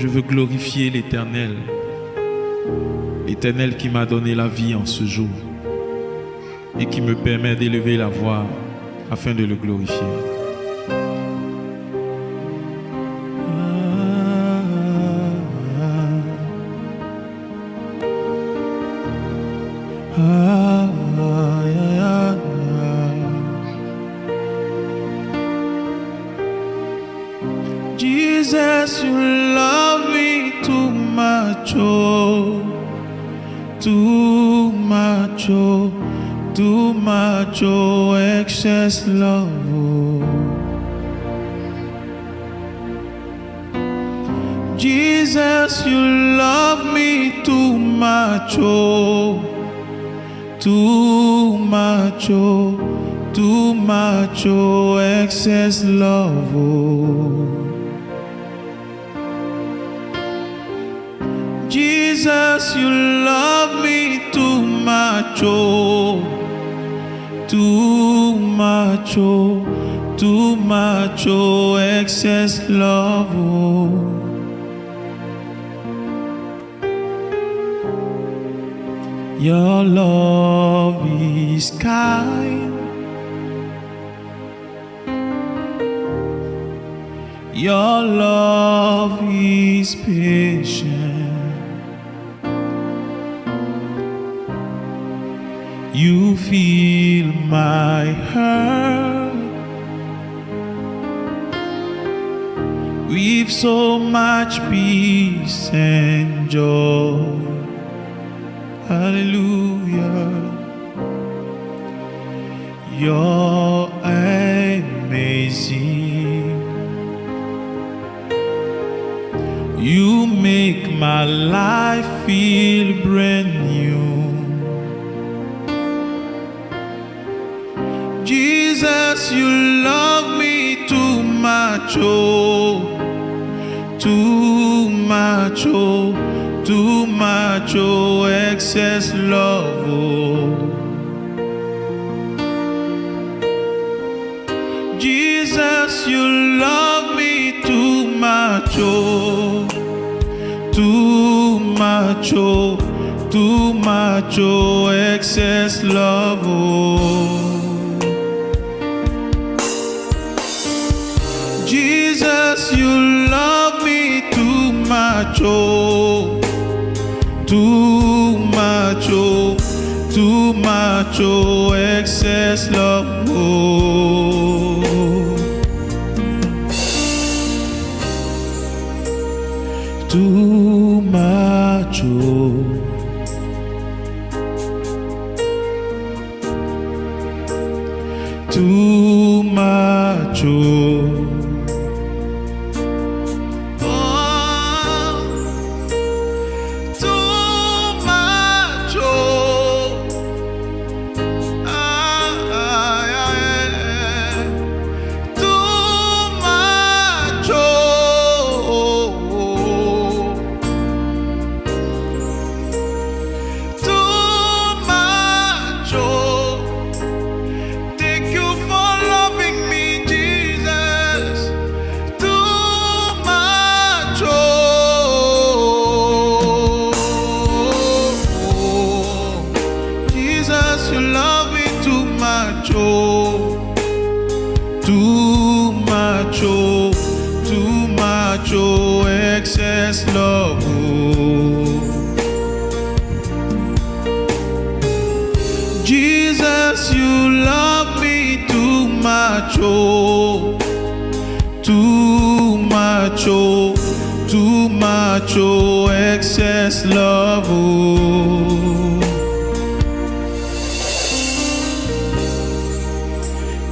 Je veux glorifier l'Éternel. L'Éternel qui m'a donné la vie en ce jour et qui me permet d'élever la voix afin de le glorifier. Too much, oh, too much, oh, excess love. Oh. Jesus, you love me too much, oh, too much, oh, too much, oh, excess love. Oh. Jesus, you love me too much, oh, too much, oh, too much, oh, excess love, oh. Your love is kind. Your love is patient. You feel my hurt with so much peace and joy. Hallelujah. You're amazing. You make my life feel brand new. Jesus, you love me too much, oh, too much, oh, too much, oh, excess love, oh. Jesus, you love me too much, oh, too much, oh, too much, oh, excess love, oh. Much, oh, excess love,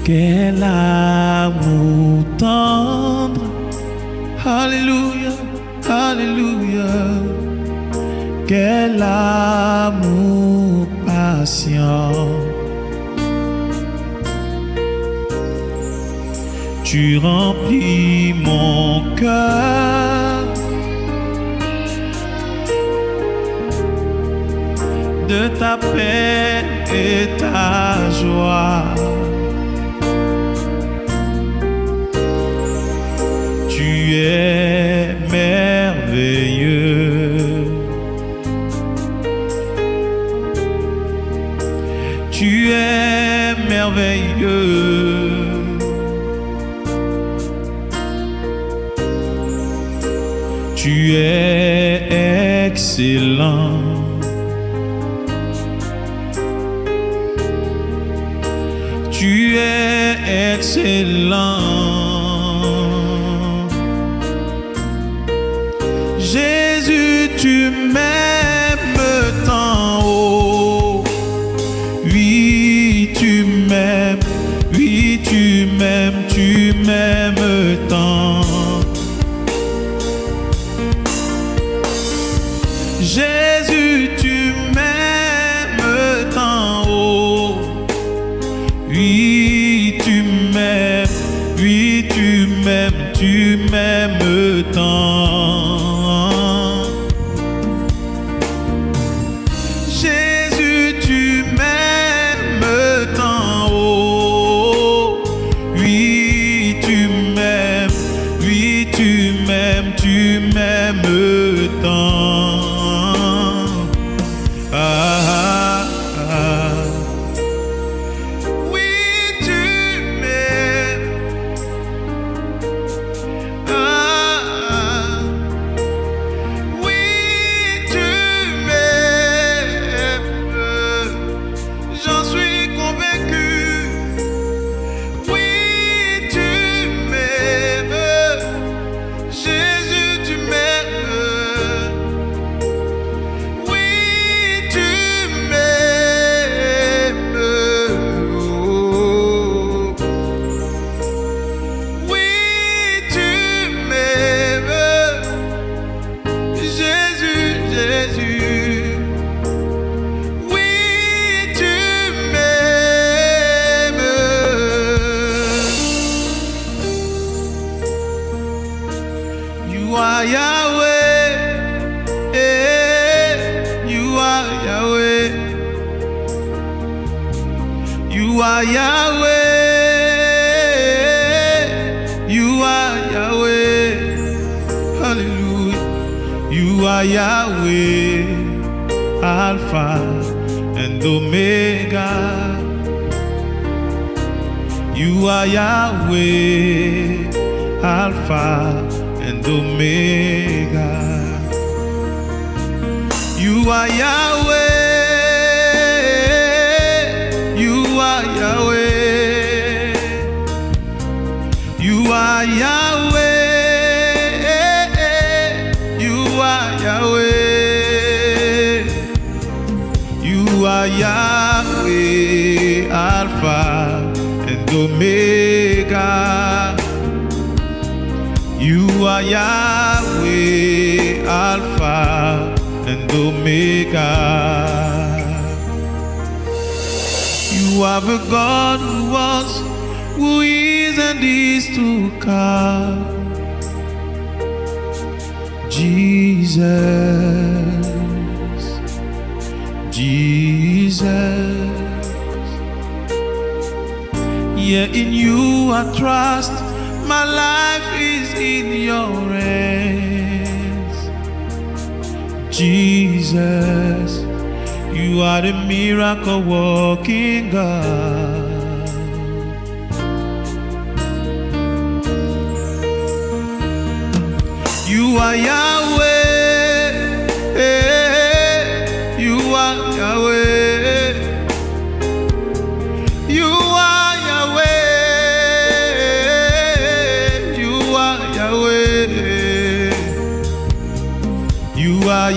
Quel amour tendre, Alléluia, Alléluia. Quel amour patient. Tu remplis mon cœur de ta paix et ta joie. Tu es merveilleux. Tu es merveilleux. Tu es excellent. it's long Omega. You are Yahweh, Alpha and Omega. You are Yahweh. Yahweh, Alpha and Omega. You are the God who was, who is, and is to come. Jesus, Jesus. Yeah, in you I trust. My life is in your hands. Jesus, you are the miracle walking God. You are Yahweh.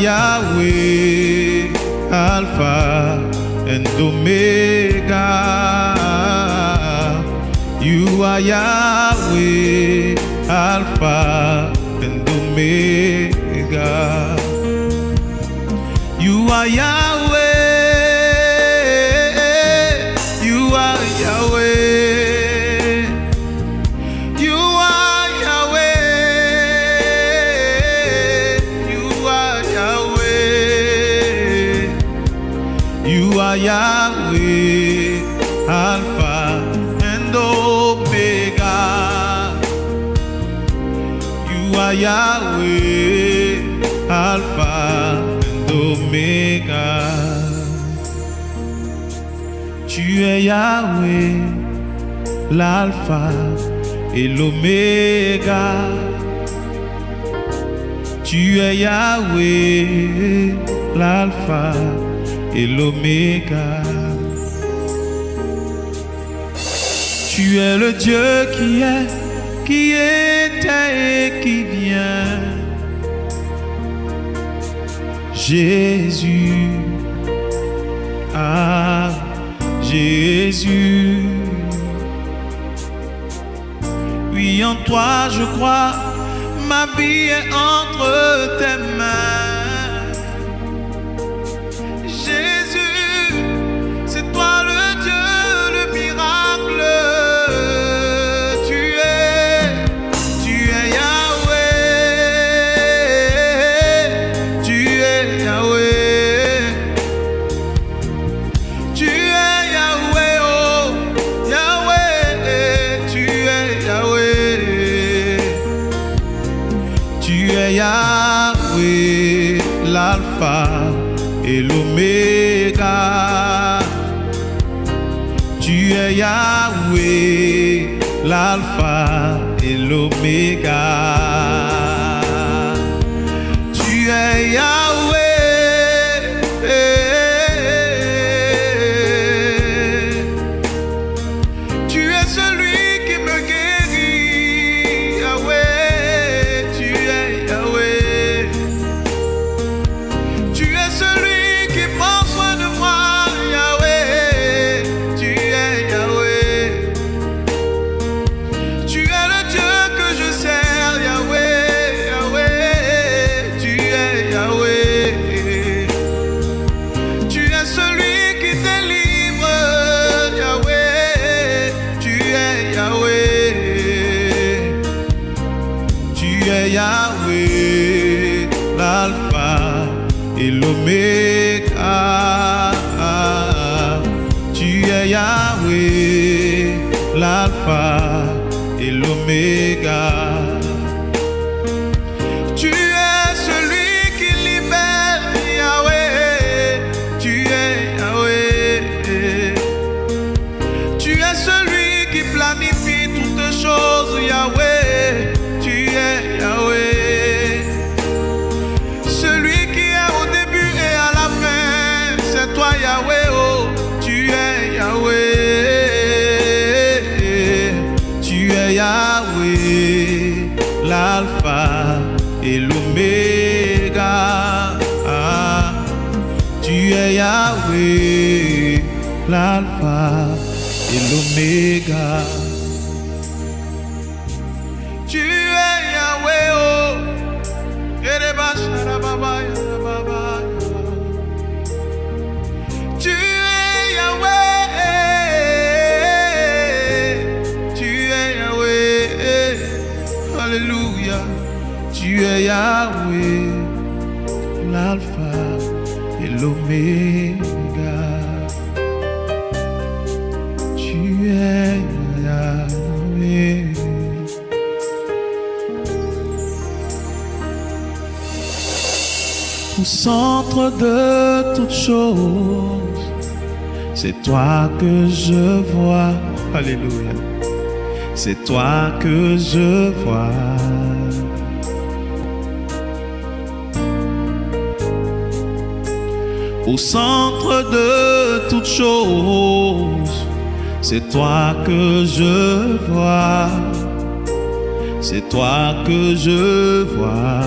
Yahweh, Alpha and Omega. You are Yahweh, Alpha and Omega. You are Yahweh. Yahweh, Alpha and Tu es Yahweh, l'Alpha et l'Oméga. Tu es Yahweh, l'Alpha et l'Oméga. Tu es le Dieu qui est, qui est qui vient. Jésus, ah Jésus. Oui, en toi je crois, ma vie est entre tes mains. Yahweh, l'alpha et l'oméga. Et l'oméga. Tu es Yahweh, l'alpha et l'oméga. Es Yahweh, l'alpha et l'oméga. Tu es Yahweh, oh, Tu es Yahweh, tu es Yahweh, Alléluia. Tu es Yahweh, Tu es. Au centre de toutes choses, c'est toi que je vois. Alléluia. C'est toi que je vois. Au centre de toutes choses, c'est toi que je vois. C'est toi que je vois.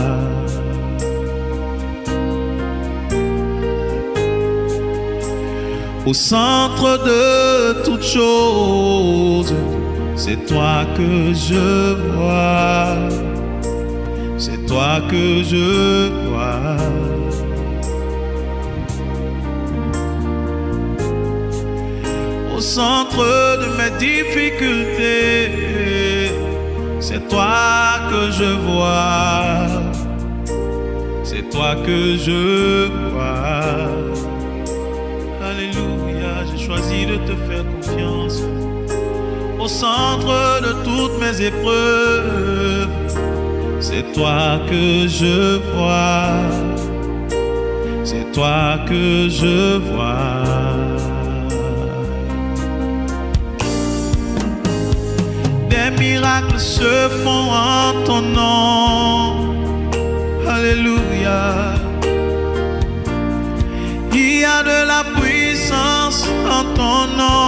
Au centre de toutes choses, c'est toi que je vois. C'est toi que je vois. Centre de mes difficultés, c'est toi que je vois. C'est toi que je vois. Alléluia, j'ai choisi de te faire confiance. Au centre de toutes mes épreuves, c'est toi que je vois. C'est toi que je vois. Miracles se font en ton nom. Alléluia. Il y a de la puissance en ton nom.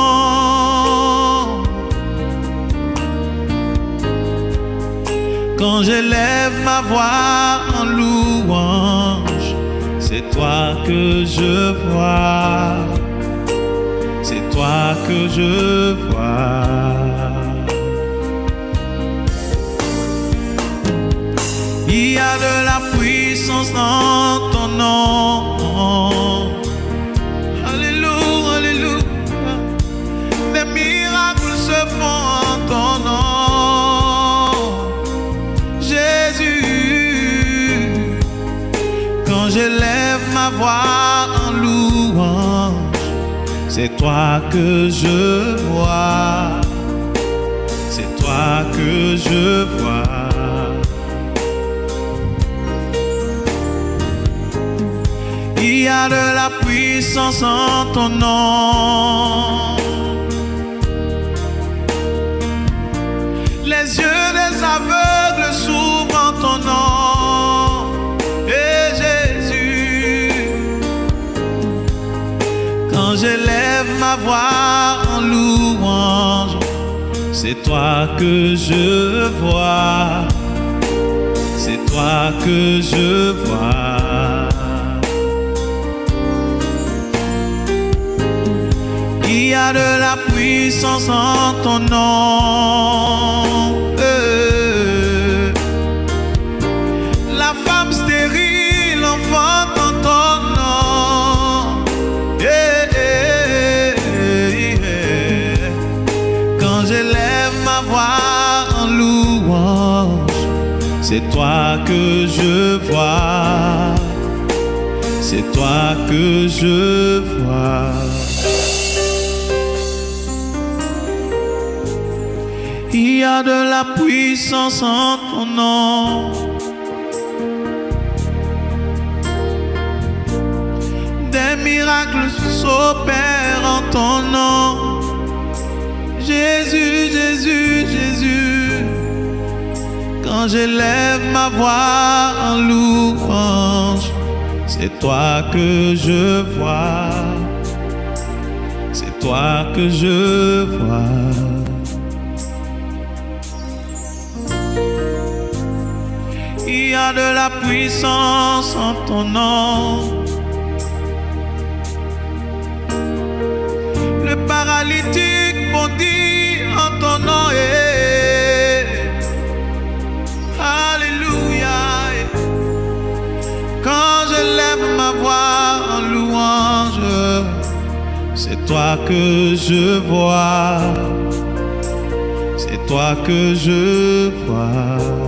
Quand j'élève ma voix en louange, c'est toi que je vois. C'est toi que je vois. De la puissance dans ton nom. Alléluia, alléluia. Des miracles se font en ton nom. Jésus, quand j'élève ma voix en louange, c'est toi que je vois. C'est toi que je vois. Y a de la puissance en ton nom. Les yeux des aveugles s'ouvrent en ton nom. Et Jésus, quand j'élève ma voix en louange, c'est toi que je vois. C'est toi que je vois. De la puissance en ton nom. Euh. La femme stérile enfante en ton nom. Quand j'élève ma voix en louange, c'est toi que je vois. C'est toi que je vois. Il y a de la puissance en ton nom. Des miracles s'opèrent en ton nom. Jésus, Jésus, Jésus. Quand j'élève ma voix en louange, c'est toi que je vois. C'est toi que je vois. Il y a de la puissance en ton nom. Le paralytique bondit en ton nom. eh. Alléluia. Quand je lève ma voix en louange, c'est toi que je vois. C'est toi que je vois.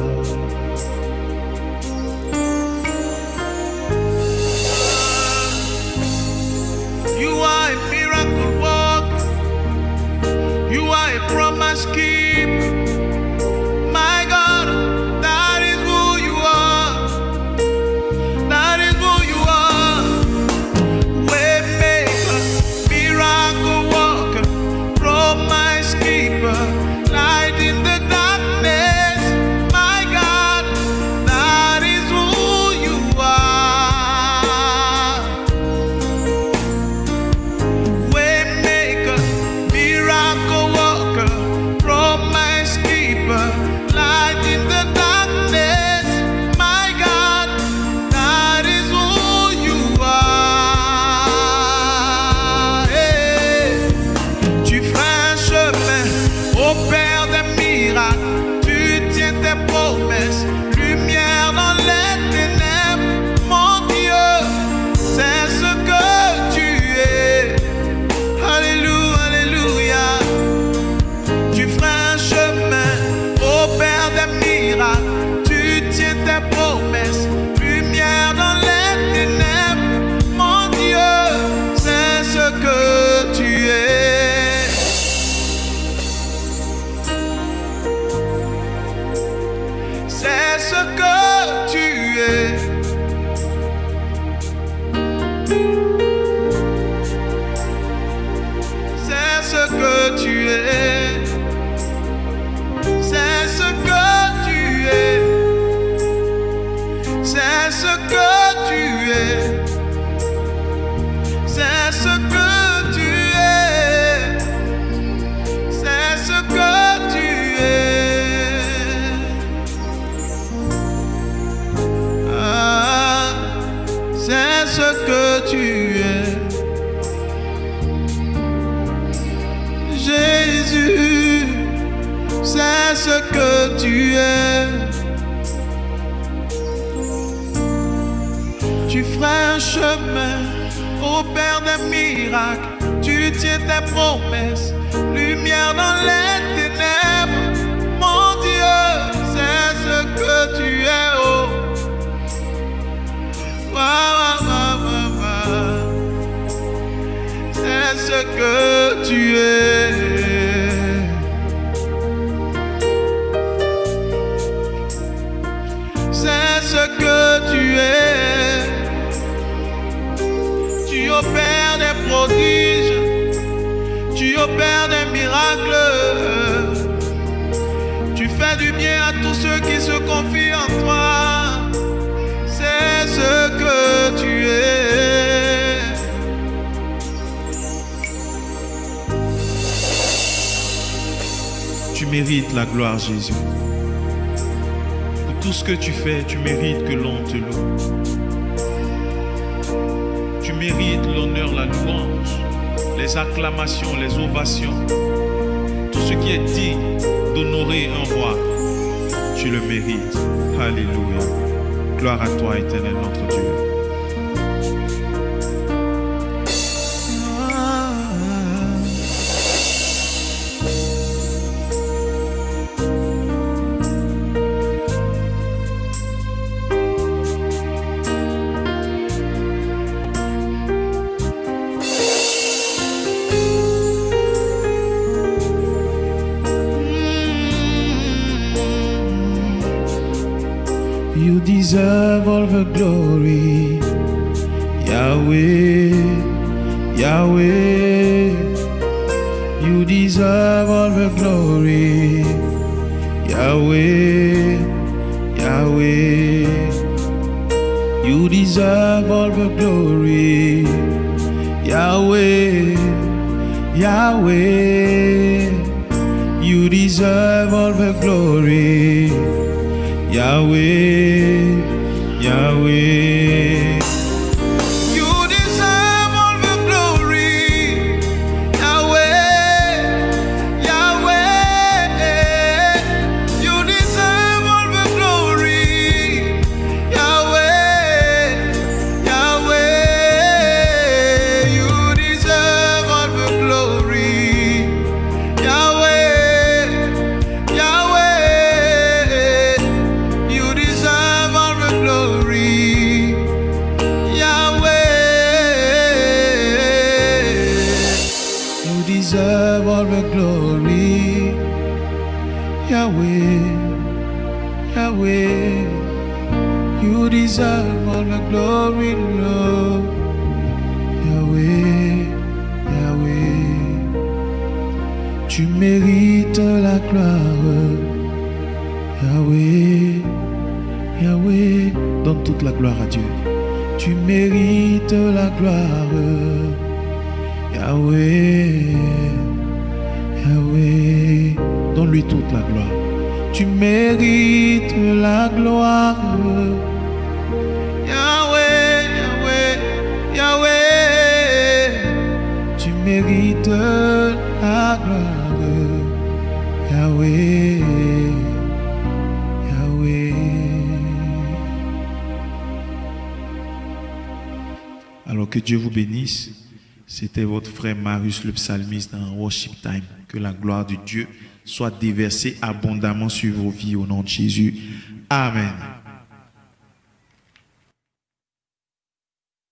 A que tu es. Miracles. Tu tiens tes promesses, la gloire, Jésus. Pour tout ce que tu fais, tu mérites que l'on te loue. Tu mérites l'honneur, la louange, les acclamations, les ovations. Tout ce qui est digne d'honorer un roi, tu le mérites. Alléluia. Gloire à toi, éternel notre Dieu. You deserve all the glory, Yahweh, Yahweh. You deserve all the glory, Yahweh, Yahweh. You deserve all the glory, Yahweh, Yahweh. You deserve all the glory. Yahweh, Tu mérites la gloire. Yahweh, Yahweh, donne-lui toute la gloire. Tu mérites la gloire. Yahweh, Yahweh, Yahweh, tu mérites la gloire. Yahweh. Que Dieu vous bénisse. C'était votre frère Marius le psalmiste dans Worship Time. Que la gloire de Dieu soit déversée abondamment sur vos vies au nom de Jésus. Amen.